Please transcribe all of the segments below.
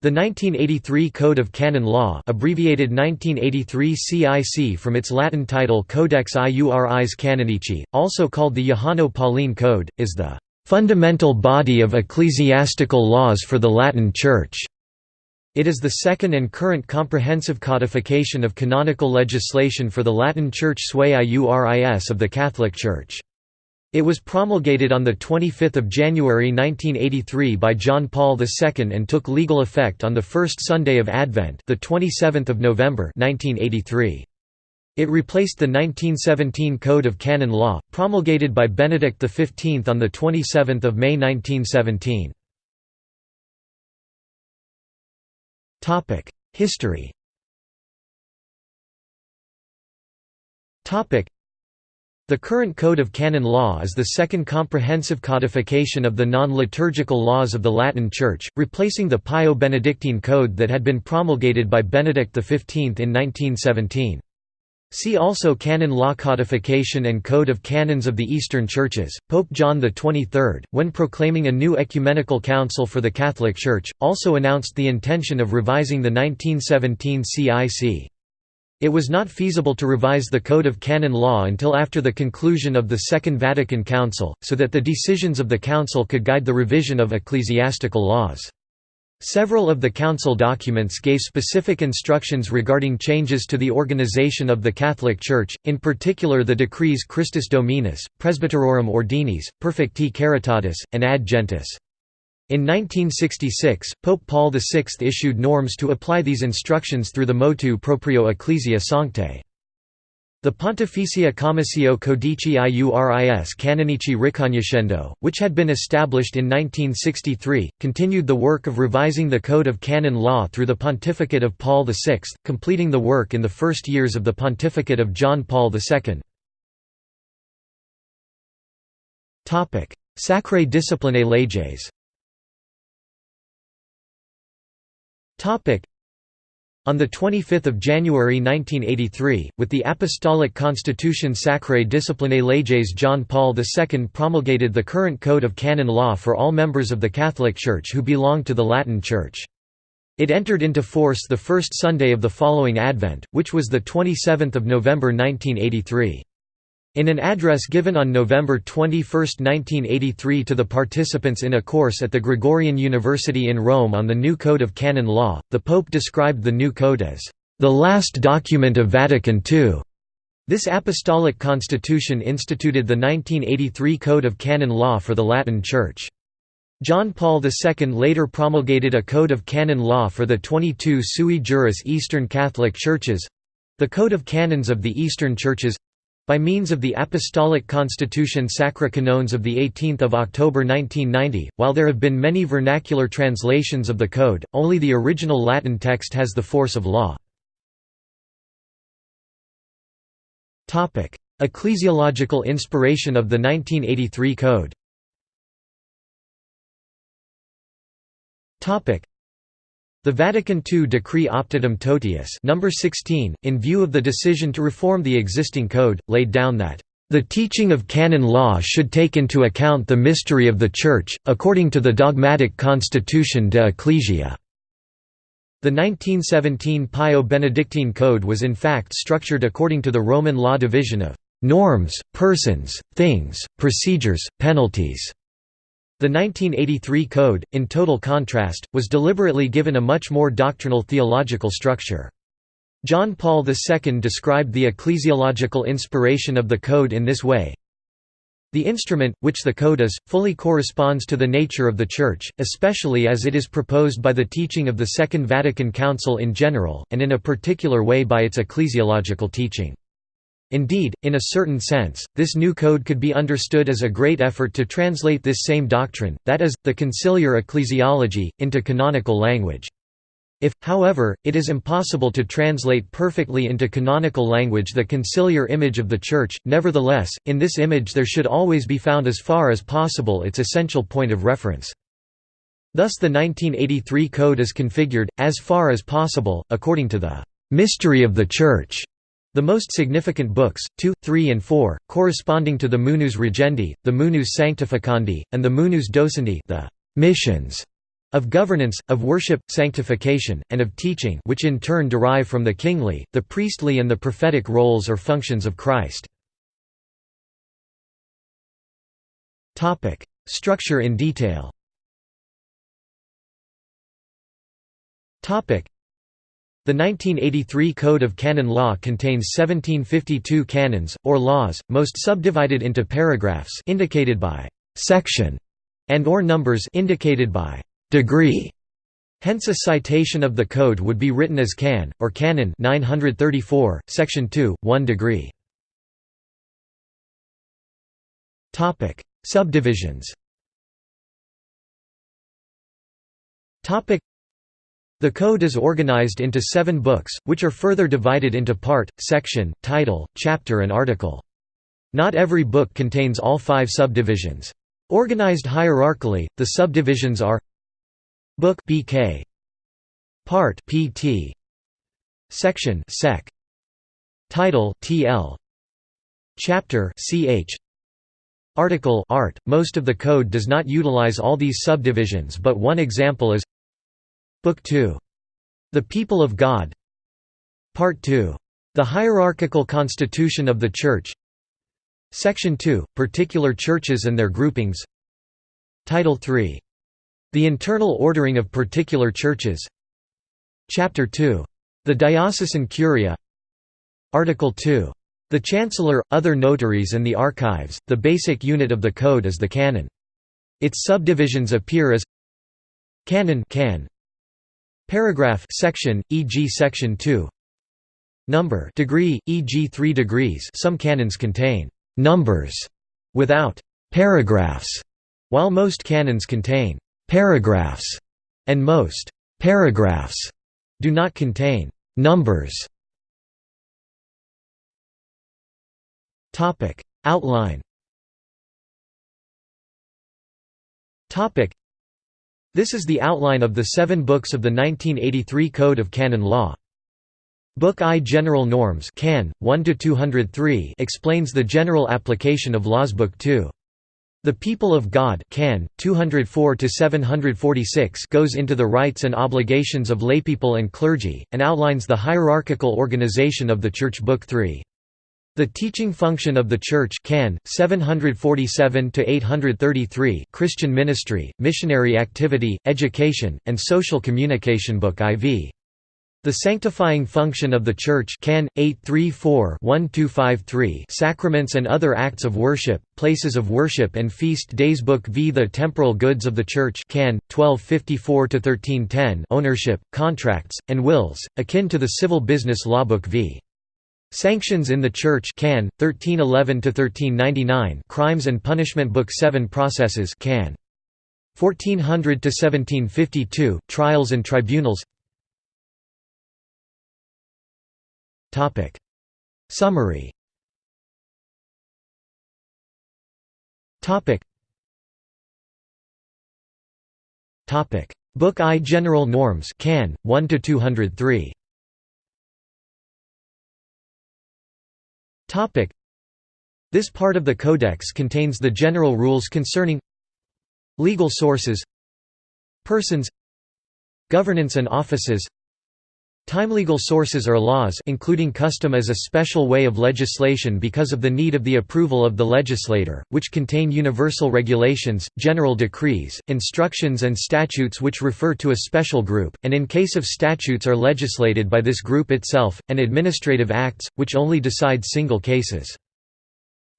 The 1983 Code of Canon Law abbreviated 1983 CIC from its Latin title Codex Iuris Canonici, also called the Johanno-Pauline Code, is the "...fundamental body of ecclesiastical laws for the Latin Church." It is the second and current comprehensive codification of canonical legislation for the Latin Church sui iuris of the Catholic Church. It was promulgated on 25 January 1983 by John Paul II and took legal effect on the first Sunday of Advent the 27th of November 1983. It replaced the 1917 Code of Canon Law, promulgated by Benedict XV on 27 May 1917. History the current Code of Canon Law is the second comprehensive codification of the non-liturgical laws of the Latin Church, replacing the Pio-Benedictine Code that had been promulgated by Benedict XV in 1917. See also Canon Law Codification and Code of Canons of the Eastern Churches. Pope John XXIII, when proclaiming a new ecumenical council for the Catholic Church, also announced the intention of revising the 1917 CIC. It was not feasible to revise the Code of Canon Law until after the conclusion of the Second Vatican Council, so that the decisions of the Council could guide the revision of ecclesiastical laws. Several of the Council documents gave specific instructions regarding changes to the organization of the Catholic Church, in particular the decrees Christus Dominus, Presbyterorum Ordinis, Perfecti Caritatis, and Ad Gentes. In 1966, Pope Paul VI issued norms to apply these instructions through the motu proprio Ecclesia Sanctae. The Pontificia Commissio Codici Iuris Canonici Recognoscendo, which had been established in 1963, continued the work of revising the Code of Canon Law through the pontificate of Paul VI, completing the work in the first years of the pontificate of John Paul II. Sacrae Disciplinae Leges On 25 January 1983, with the Apostolic Constitution Sacrae Disciplinae Leges John Paul II promulgated the current Code of Canon Law for all members of the Catholic Church who belong to the Latin Church. It entered into force the first Sunday of the following Advent, which was 27 November 1983. In an address given on November 21, 1983 to the participants in a course at the Gregorian University in Rome on the new Code of Canon Law, the Pope described the new code as, "...the last document of Vatican II." This apostolic constitution instituted the 1983 Code of Canon Law for the Latin Church. John Paul II later promulgated a Code of Canon Law for the 22 sui juris Eastern Catholic Churches—the Code of Canons of the Eastern Churches by means of the Apostolic Constitution Sacri Canones of 18 October 1990, while there have been many vernacular translations of the code, only the original Latin text has the force of law. Ecclesiological inspiration of the 1983 Code the Vatican II Decree Optatum Totius number 16, in view of the decision to reform the existing code, laid down that the teaching of canon law should take into account the mystery of the Church, according to the dogmatic constitution de Ecclesia. The 1917 Pio-Benedictine Code was in fact structured according to the Roman law division of norms, persons, things, procedures, penalties. The 1983 Code, in total contrast, was deliberately given a much more doctrinal theological structure. John Paul II described the ecclesiological inspiration of the Code in this way, the instrument, which the Code is, fully corresponds to the nature of the Church, especially as it is proposed by the teaching of the Second Vatican Council in general, and in a particular way by its ecclesiological teaching. Indeed, in a certain sense, this new code could be understood as a great effort to translate this same doctrine, that is, the conciliar ecclesiology, into canonical language. If, however, it is impossible to translate perfectly into canonical language the conciliar image of the Church, nevertheless, in this image there should always be found as far as possible its essential point of reference. Thus the 1983 Code is configured, as far as possible, according to the «mystery of the Church» The most significant books, 2, 3 and 4, corresponding to the Munus Regendi, the Munus Sanctificandi, and the Munus Docendi the missions of governance, of worship, sanctification, and of teaching which in turn derive from the kingly, the priestly and the prophetic roles or functions of Christ. Structure in detail the 1983 Code of Canon Law contains 1752 canons, or laws, most subdivided into paragraphs indicated by «section» and or numbers indicated by «degree». Hence a citation of the code would be written as can, or canon 934, section 2, 1 degree. Subdivisions the code is organized into seven books, which are further divided into part, section, title, chapter and article. Not every book contains all five subdivisions. Organized hierarchically, the subdivisions are Book BK Part PT Section Sec Title TL Chapter CH Article Art. Most of the code does not utilize all these subdivisions but one example is Book 2. The People of God Part 2. The Hierarchical Constitution of the Church Section 2. Particular churches and their groupings Title 3. The internal ordering of particular churches Chapter 2. The Diocesan Curia Article 2. The Chancellor, other notaries and the archives. The basic unit of the code is the canon. Its subdivisions appear as Canon can, Paragraph section, e.g. section 2 Number degree, e.g. 3 degrees some canons contain «numbers» without «paragraphs», while most canons contain «paragraphs» and most «paragraphs» do not contain «numbers». Outline this is the outline of the seven books of the 1983 Code of Canon Law. Book I General Norms Can. 1–203 explains the general application of laws Book II. The People of God Can. 204–746 goes into the rights and obligations of laypeople and clergy, and outlines the hierarchical organization of the Church Book 3. The teaching function of the Church can 747 to 833 Christian ministry, missionary activity, education, and social communication book IV. The sanctifying function of the Church can 834-1253 Sacraments and other acts of worship, places of worship and feast days book V The temporal goods of the Church can 1254 to 1310 Ownership, contracts, and wills, akin to the civil business law book V. Sanctions in the Church can 1311 to 1399 Crimes and Punishment Book 7 Processes can. 1400 to 1752 Trials and Tribunals. Topic. Summary. Topic. Topic. Book I General Norms can 1 to 203 This part of the Codex contains the general rules concerning legal sources persons governance and offices Time legal sources are laws including custom as a special way of legislation because of the need of the approval of the legislator, which contain universal regulations, general decrees, instructions and statutes which refer to a special group, and in case of statutes are legislated by this group itself, and administrative acts, which only decide single cases.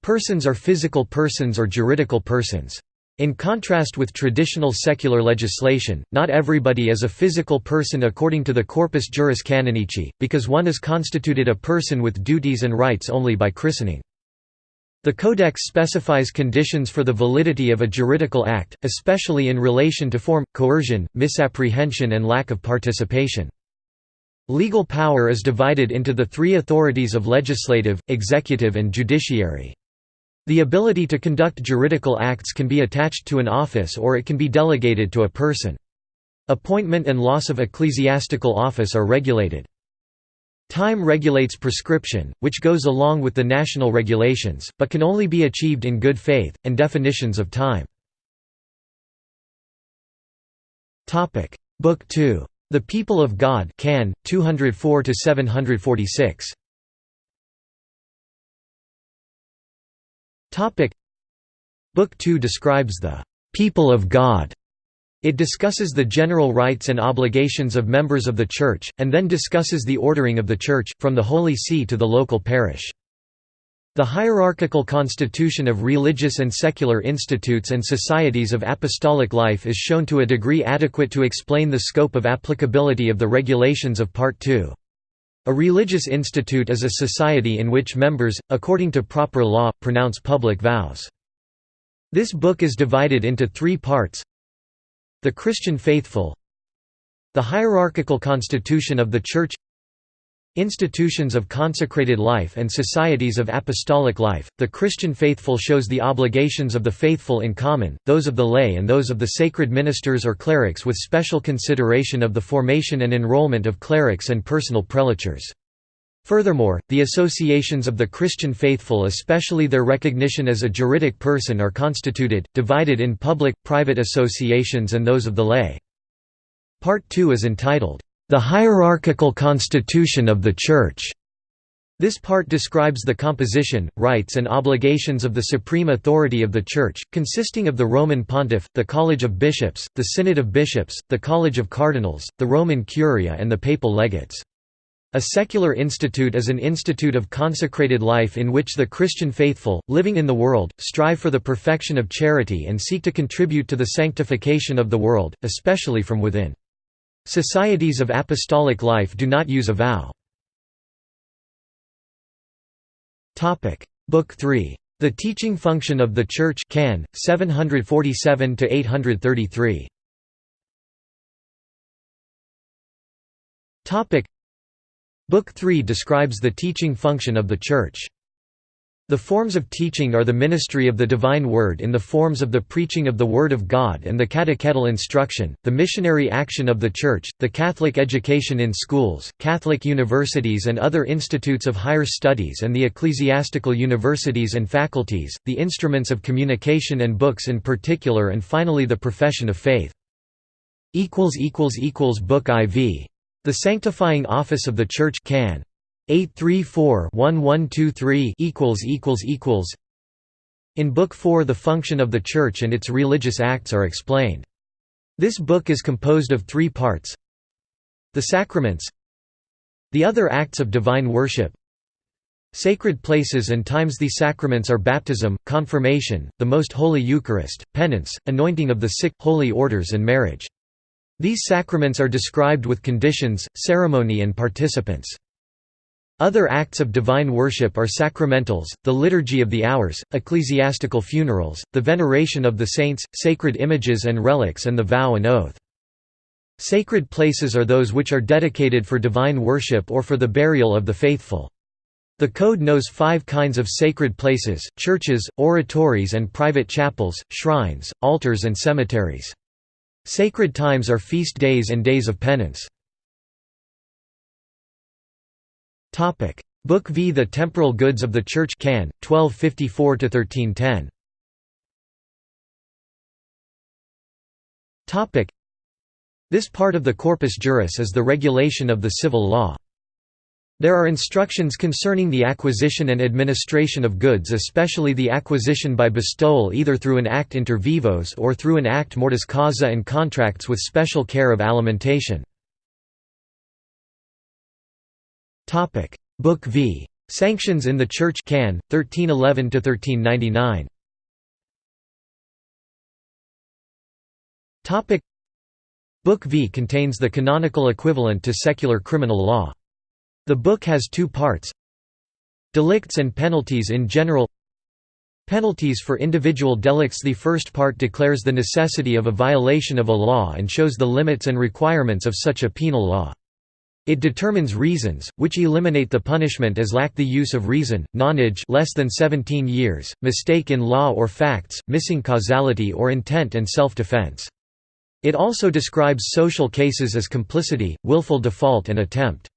Persons are physical persons or juridical persons. In contrast with traditional secular legislation, not everybody is a physical person according to the corpus juris canonici, because one is constituted a person with duties and rights only by christening. The Codex specifies conditions for the validity of a juridical act, especially in relation to form, coercion, misapprehension and lack of participation. Legal power is divided into the three authorities of legislative, executive and judiciary. The ability to conduct juridical acts can be attached to an office or it can be delegated to a person. Appointment and loss of ecclesiastical office are regulated. Time regulates prescription, which goes along with the national regulations, but can only be achieved in good faith, and definitions of time. Book 2. The People of God, Can 204 Topic: Book 2 describes the people of God. It discusses the general rights and obligations of members of the Church, and then discusses the ordering of the Church, from the Holy See to the local parish. The hierarchical constitution of religious and secular institutes and societies of apostolic life is shown to a degree adequate to explain the scope of applicability of the regulations of Part 2. A religious institute is a society in which members, according to proper law, pronounce public vows. This book is divided into three parts. The Christian faithful. The hierarchical constitution of the Church Institutions of consecrated life and societies of apostolic life. The Christian faithful shows the obligations of the faithful in common, those of the lay and those of the sacred ministers or clerics with special consideration of the formation and enrollment of clerics and personal prelatures. Furthermore, the associations of the Christian faithful especially their recognition as a juridic person are constituted, divided in public, private associations and those of the lay. Part 2 is entitled, the hierarchical constitution of the Church. This part describes the composition, rights and obligations of the supreme authority of the Church, consisting of the Roman Pontiff, the College of Bishops, the Synod of Bishops, the College of Cardinals, the Roman Curia and the Papal Legates. A secular institute is an institute of consecrated life in which the Christian faithful, living in the world, strive for the perfection of charity and seek to contribute to the sanctification of the world, especially from within. Societies of apostolic life do not use a vow. Book 3. The Teaching Function of the Church Can. 747 to 833. Book 3 describes the teaching function of the Church. The forms of teaching are the ministry of the divine word in the forms of the preaching of the Word of God and the catechetical instruction, the missionary action of the Church, the Catholic education in schools, Catholic universities and other institutes of higher studies and the ecclesiastical universities and faculties, the instruments of communication and books in particular and finally the profession of faith. Book IV. The Sanctifying Office of the Church can. 834-1123 In Book 4 the function of the Church and its religious acts are explained. This book is composed of three parts The Sacraments The other acts of divine worship Sacred places and times These sacraments are baptism, confirmation, the Most Holy Eucharist, penance, anointing of the sick, holy orders and marriage. These sacraments are described with conditions, ceremony and participants. Other acts of divine worship are sacramentals, the liturgy of the hours, ecclesiastical funerals, the veneration of the saints, sacred images and relics and the vow and oath. Sacred places are those which are dedicated for divine worship or for the burial of the faithful. The Code knows five kinds of sacred places, churches, oratories and private chapels, shrines, altars and cemeteries. Sacred times are feast days and days of penance. Topic: Book V The Temporal Goods of the Church Can 1254 1310. Topic: This part of the Corpus Juris is the regulation of the civil law. There are instructions concerning the acquisition and administration of goods especially the acquisition by bestowal either through an act inter vivos or through an act mortis causa and contracts with special care of alimentation. Topic: Book V. Sanctions in the Church Can 1311 to 1399. Topic: Book V contains the canonical equivalent to secular criminal law. The book has two parts. Delicts and penalties in general Penalties for individual delicts The first part declares the necessity of a violation of a law and shows the limits and requirements of such a penal law. It determines reasons, which eliminate the punishment as lack the use of reason, nonage less than 17 years, mistake in law or facts, missing causality or intent and self-defense. It also describes social cases as complicity, willful default and attempt.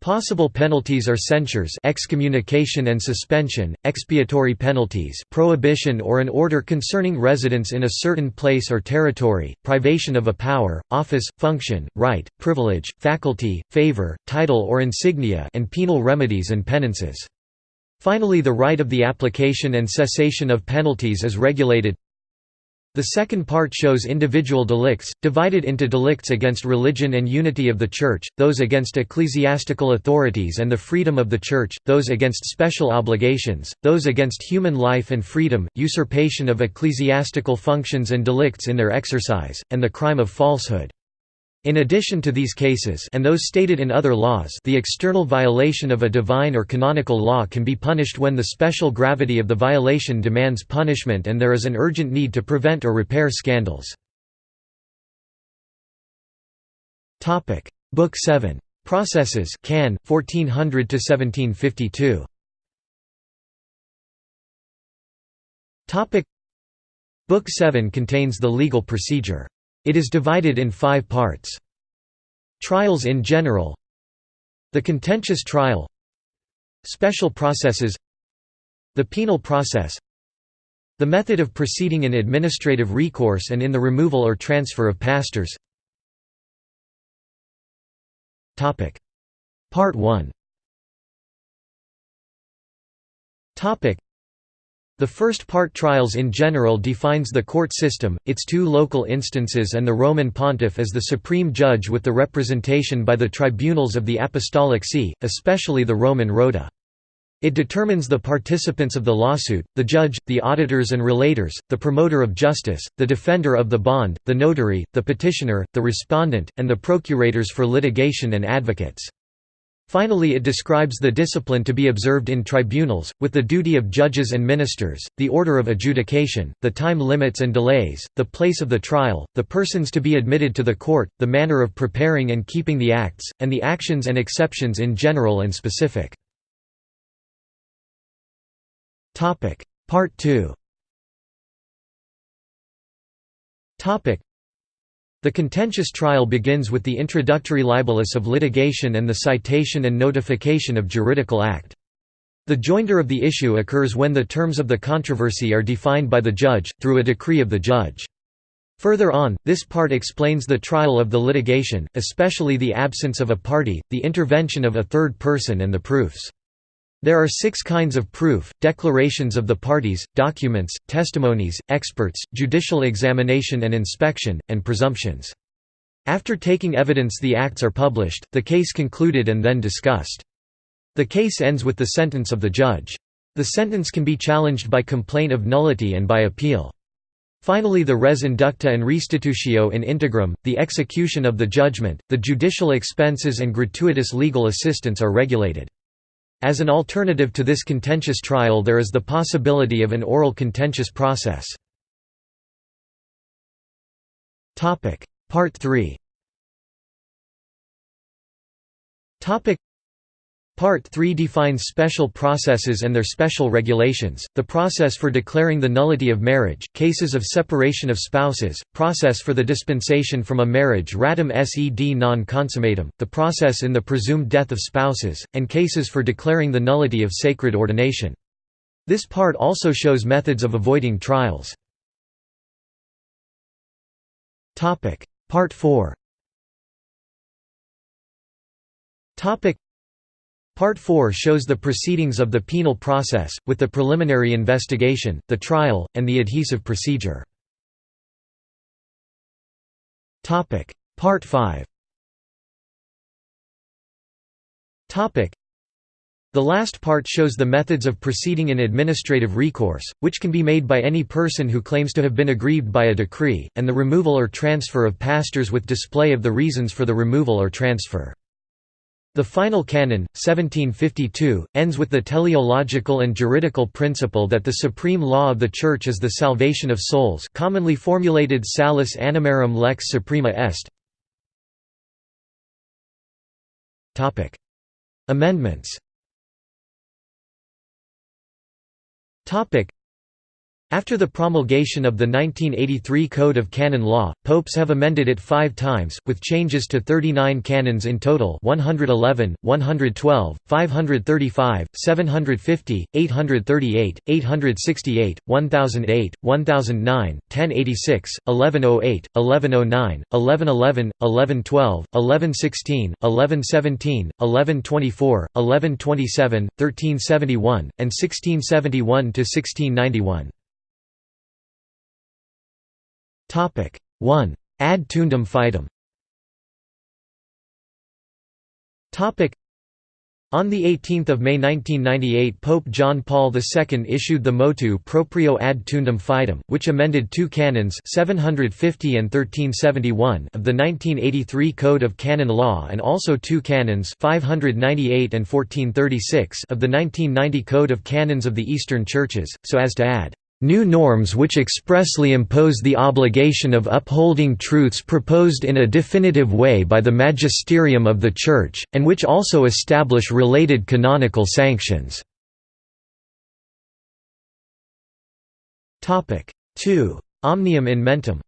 Possible penalties are censures excommunication and suspension, expiatory penalties prohibition or an order concerning residence in a certain place or territory, privation of a power, office, function, right, privilege, faculty, favor, title or insignia and penal remedies and penances. Finally the right of the application and cessation of penalties is regulated the second part shows individual delicts, divided into delicts against religion and unity of the Church, those against ecclesiastical authorities and the freedom of the Church, those against special obligations, those against human life and freedom, usurpation of ecclesiastical functions and delicts in their exercise, and the crime of falsehood. In addition to these cases and those stated in other laws the external violation of a divine or canonical law can be punished when the special gravity of the violation demands punishment and there is an urgent need to prevent or repair scandals. Book 7. Processes Can, 1400–1752 Book 7 contains the legal procedure. It is divided in five parts. Trials in general. The contentious trial. Special processes. The penal process. The method of proceeding in administrative recourse and in the removal or transfer of pastors. Part 1 the first part trials in general defines the court system, its two local instances and the Roman pontiff as the supreme judge with the representation by the tribunals of the Apostolic See, especially the Roman Rota. It determines the participants of the lawsuit, the judge, the auditors and relators, the promoter of justice, the defender of the bond, the notary, the petitioner, the respondent, and the procurators for litigation and advocates. Finally it describes the discipline to be observed in tribunals, with the duty of judges and ministers, the order of adjudication, the time limits and delays, the place of the trial, the persons to be admitted to the court, the manner of preparing and keeping the acts, and the actions and exceptions in general and specific. Part 2 the contentious trial begins with the introductory libellus of litigation and the citation and notification of juridical act. The joinder of the issue occurs when the terms of the controversy are defined by the judge, through a decree of the judge. Further on, this part explains the trial of the litigation, especially the absence of a party, the intervention of a third person and the proofs. There are six kinds of proof, declarations of the parties, documents, testimonies, experts, judicial examination and inspection, and presumptions. After taking evidence the acts are published, the case concluded and then discussed. The case ends with the sentence of the judge. The sentence can be challenged by complaint of nullity and by appeal. Finally the res inducta and restitutio in integrum, the execution of the judgment, the judicial expenses and gratuitous legal assistance are regulated. As an alternative to this contentious trial there is the possibility of an oral contentious process. Part 3 Part 3 defines special processes and their special regulations, the process for declaring the nullity of marriage, cases of separation of spouses, process for the dispensation from a marriage ratum sed non consummatum, the process in the presumed death of spouses, and cases for declaring the nullity of sacred ordination. This part also shows methods of avoiding trials. Part 4 Part 4 shows the proceedings of the penal process, with the preliminary investigation, the trial, and the adhesive procedure. Part 5 The last part shows the methods of proceeding in administrative recourse, which can be made by any person who claims to have been aggrieved by a decree, and the removal or transfer of pastors with display of the reasons for the removal or transfer. The final canon, 1752, ends with the teleological and juridical principle that the supreme law of the Church is the salvation of souls commonly formulated salus animarum lex suprema est. Amendments After the promulgation of the 1983 Code of Canon Law, popes have amended it five times, with changes to 39 canons in total 111, 112, 535, 750, 838, 868, 1008, 1009, 1086, 1108, 1109, 1111, 1112, 1116, 1117, 1124, 1127, 1371, and 1671–1691. Topic 1. Ad tuendam fidem. Topic on 18 May 1998 Pope John Paul II issued the motu proprio ad tuendam fidem, which amended two canons 750 and 1371 of the 1983 Code of Canon Law and also two canons 598 and 1436 of the 1990 Code of Canons of the Eastern Churches, so as to add New norms which expressly impose the obligation of upholding truths proposed in a definitive way by the magisterium of the Church, and which also establish related canonical sanctions. 2. Omnium in mentem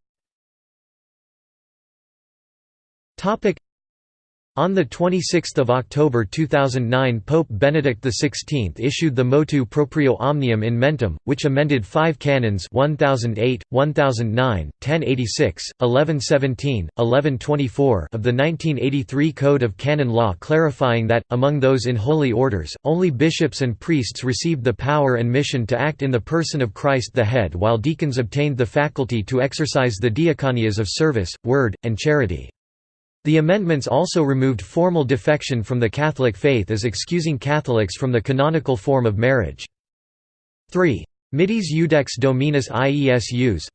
on 26 October 2009 Pope Benedict XVI issued the Motu Proprio Omnium in Mentem, which amended five canons 1008, 1009, 1086, 1117, 1124 of the 1983 Code of Canon Law clarifying that, among those in holy orders, only bishops and priests received the power and mission to act in the person of Christ the Head while deacons obtained the faculty to exercise the diaconias of service, word, and charity. The amendments also removed formal defection from the Catholic faith as excusing Catholics from the canonical form of marriage. 3. Mitis Iudex Dominus Iesus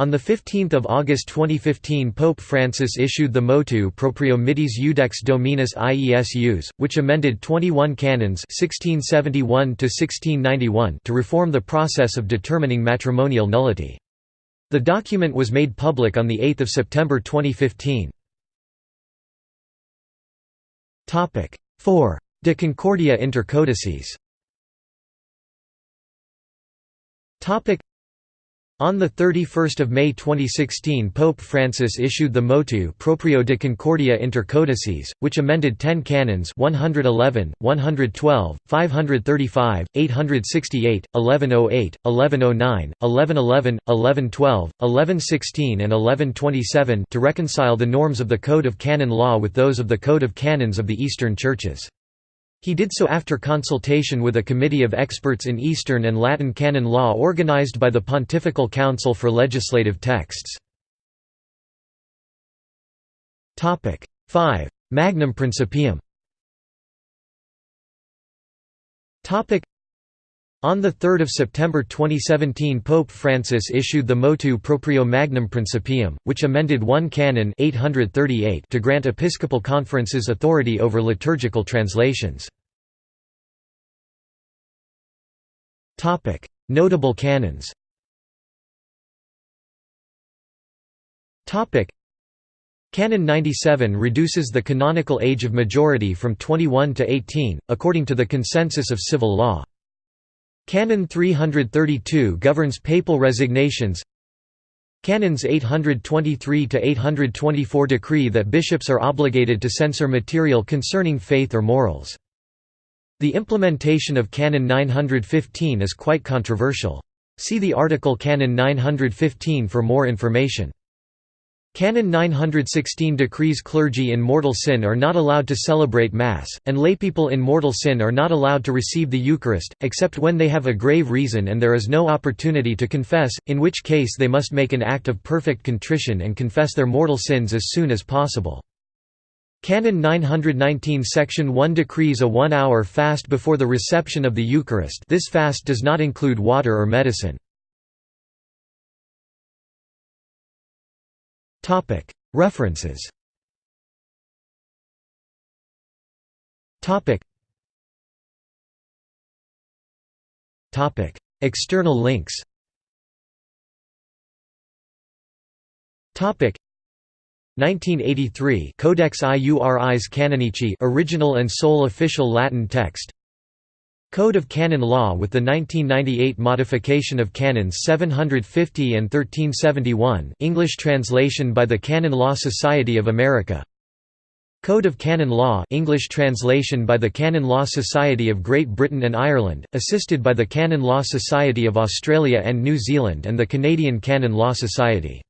on 15 August 2015 Pope Francis issued the motu proprio Mitis Iudex Dominus Iesus, which amended 21 canons 1671 to reform the process of determining matrimonial nullity. The document was made public on 8 September 2015. 4. De Concordia inter codices on 31 May 2016 Pope Francis issued the motu proprio de Concordia inter codices, which amended 10 canons 111, 112, 535, 868, 1108, 1109, 1111, 1112, 1116 and 1127 to reconcile the norms of the Code of Canon Law with those of the Code of Canons of the Eastern Churches. He did so after consultation with a committee of experts in Eastern and Latin canon law organized by the Pontifical Council for Legislative Texts. 5. Magnum Principium on 3 September 2017 Pope Francis issued the Motu Proprio Magnum Principium, which amended 1 Canon 838 to grant episcopal conferences authority over liturgical translations. Notable canons Canon 97 reduces the canonical age of majority from 21 to 18, according to the consensus of civil law. Canon 332 governs papal resignations Canons 823 to 824 decree that bishops are obligated to censor material concerning faith or morals. The implementation of Canon 915 is quite controversial. See the article Canon 915 for more information. Canon 916 decrees clergy in mortal sin are not allowed to celebrate Mass, and laypeople in mortal sin are not allowed to receive the Eucharist, except when they have a grave reason and there is no opportunity to confess, in which case they must make an act of perfect contrition and confess their mortal sins as soon as possible. Canon 919 Section 1 decrees a one-hour fast before the reception of the Eucharist this fast does not include water or medicine. References. External links. 1983 Codex Iuris Canonici original and sole official Latin text Code of Canon Law with the 1998 modification of Canons 750 and 1371 English translation by the Canon Law Society of America. Code of Canon Law English translation by the Canon Law Society of Great Britain and Ireland, assisted by the Canon Law Society of Australia and New Zealand and the Canadian Canon Law Society